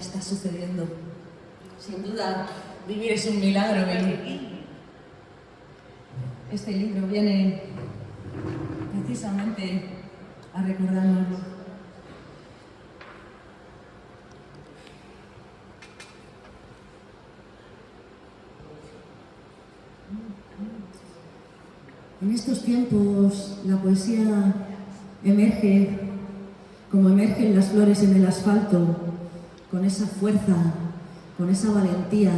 está sucediendo. Sin duda, vivir es un milagro este libro viene precisamente a recordárnoslo. En estos tiempos la poesía emerge como emergen las flores en el asfalto, con esa fuerza, con esa valentía,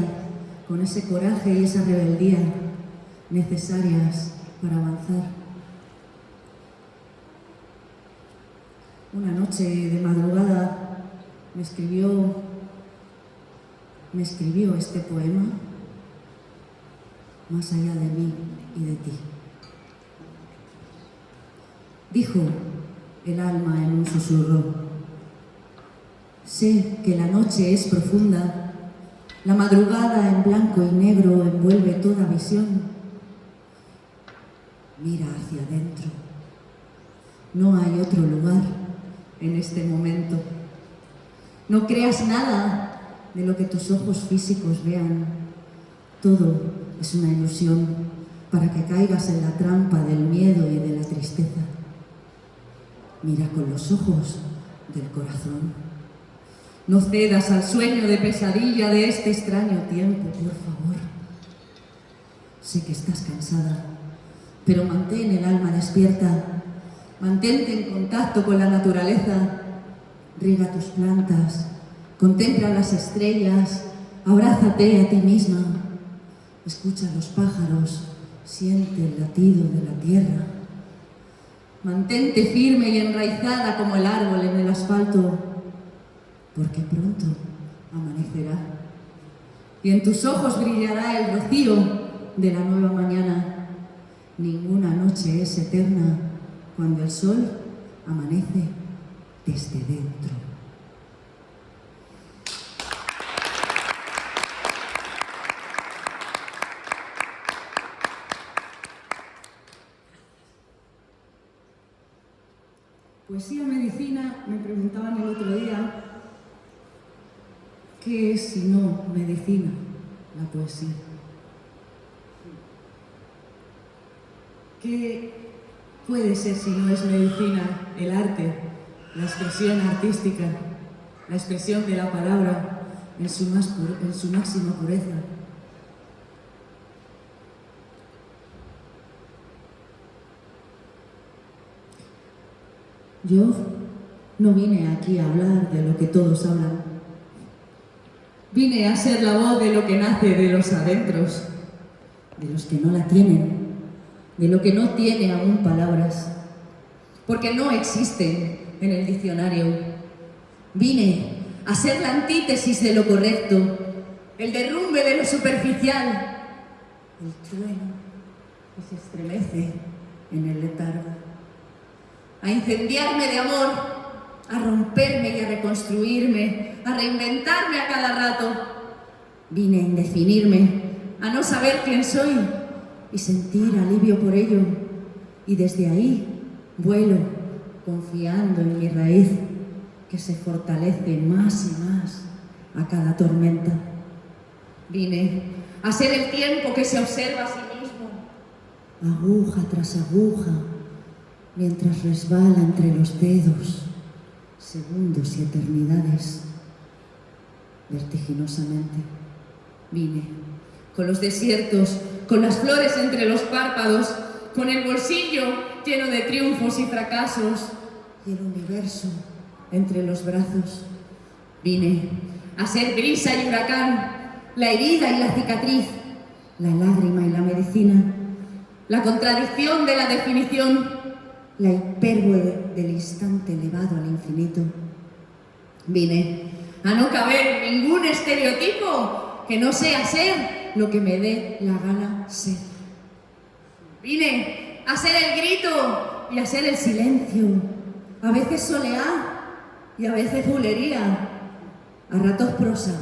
con ese coraje y esa rebeldía necesarias para avanzar. Una noche de madrugada me escribió, me escribió este poema más allá de mí y de ti. Dijo el alma en un susurro, sé que la noche es profunda, la madrugada en blanco y negro envuelve toda visión. Mira hacia adentro, no hay otro lugar en este momento. No creas nada de lo que tus ojos físicos vean, todo es una ilusión para que caigas en la trampa del miedo y de la tristeza. Mira con los ojos del corazón. No cedas al sueño de pesadilla de este extraño tiempo, por favor. Sé que estás cansada, pero mantén el alma despierta. Mantente en contacto con la naturaleza. Riega tus plantas, contempla las estrellas, abrázate a ti misma. Escucha los pájaros, siente el latido de la tierra. Mantente firme y enraizada como el árbol en el asfalto, porque pronto amanecerá. Y en tus ojos brillará el rocío de la nueva mañana. Ninguna noche es eterna cuando el sol amanece desde dentro. Poesía medicina, me preguntaban el otro día, ¿qué es si no medicina la poesía? ¿Qué puede ser si no es medicina el arte, la expresión artística, la expresión de la palabra en su, más en su máxima pureza? Yo no vine aquí a hablar de lo que todos hablan. Vine a ser la voz de lo que nace de los adentros, de los que no la tienen, de lo que no tiene aún palabras, porque no existen en el diccionario. Vine a ser la antítesis de lo correcto, el derrumbe de lo superficial, el trueno que se estremece en el letargo. A incendiarme de amor, a romperme y a reconstruirme, a reinventarme a cada rato. Vine a indefinirme, a no saber quién soy y sentir alivio por ello. Y desde ahí vuelo confiando en mi raíz que se fortalece más y más a cada tormenta. Vine a ser el tiempo que se observa a sí mismo, aguja tras aguja, mientras resbala entre los dedos, segundos y eternidades. Vertiginosamente vine, con los desiertos, con las flores entre los párpados, con el bolsillo lleno de triunfos y fracasos, y el universo entre los brazos. Vine a ser brisa y huracán, la herida y la cicatriz, la lágrima y la medicina, la contradicción de la definición la hipérbole del instante elevado al infinito. Vine a no caber ningún estereotipo que no sea ser lo que me dé la gana ser. Vine a ser el grito y a ser el silencio, a veces soleá y a veces bulería, a ratos prosa,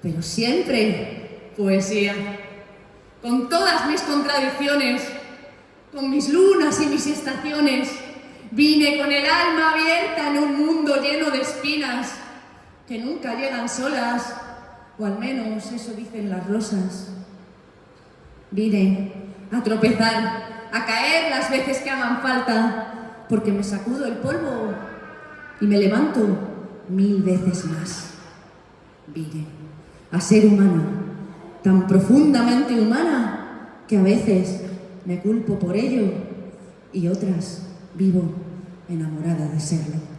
pero siempre poesía, con todas mis contradicciones, con mis lunas y mis estaciones, vine con el alma abierta en un mundo lleno de espinas, que nunca llegan solas, o al menos eso dicen las rosas. Vine a tropezar, a caer las veces que hagan falta, porque me sacudo el polvo y me levanto mil veces más. Vine a ser humana, tan profundamente humana que a veces me culpo por ello y otras vivo enamorada de serlo.